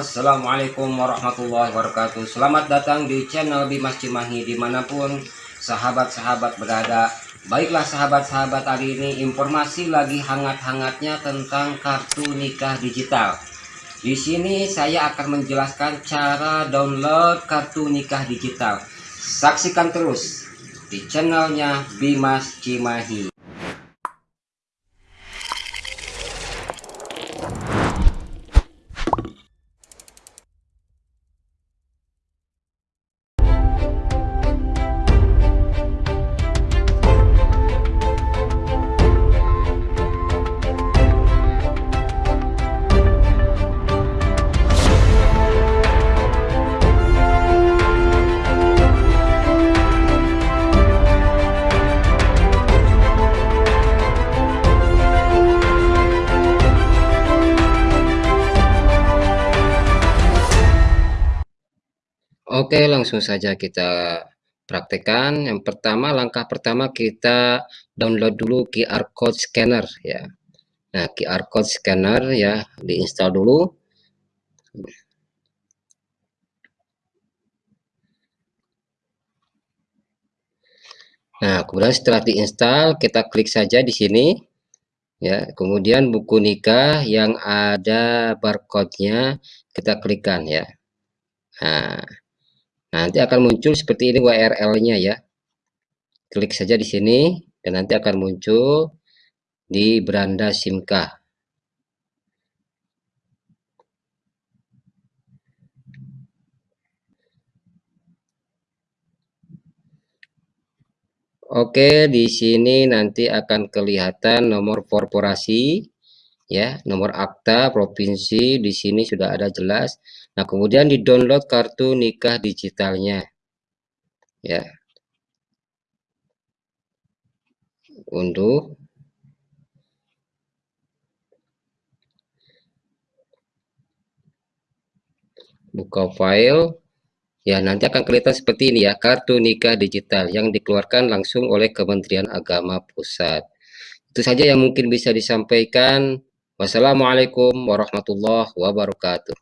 Assalamualaikum warahmatullahi wabarakatuh. Selamat datang di channel Bimas Cimahi Di mana pun sahabat-sahabat berada. Baiklah sahabat-sahabat hari ini Informasi lagi hangat-hangatnya tentang kartu nikah digital. Di sini saya akan menjelaskan cara download kartu nikah digital. Saksikan terus di channelnya Bimas Cimahi Oke, langsung saja kita praktekkan. Yang pertama, langkah pertama kita download dulu QR code scanner ya. Nah, QR code scanner ya, diinstal dulu. Nah, kemudian setelah diinstal, kita klik saja di sini. Ya, kemudian buku nikah yang ada barcode-nya kita klikkan ya. Nah, nanti akan muncul seperti ini URL-nya ya. Klik saja di sini dan nanti akan muncul di beranda simkah Oke, di sini nanti akan kelihatan nomor korporasi ya, nomor akta provinsi di sini sudah ada jelas. Nah, kemudian di-download kartu nikah digitalnya. Ya. Unduh. Buka file. Ya, nanti akan kelihatan seperti ini ya, kartu nikah digital yang dikeluarkan langsung oleh Kementerian Agama Pusat. Itu saja yang mungkin bisa disampaikan. Wassalamualaikum warahmatullahi wabarakatuh.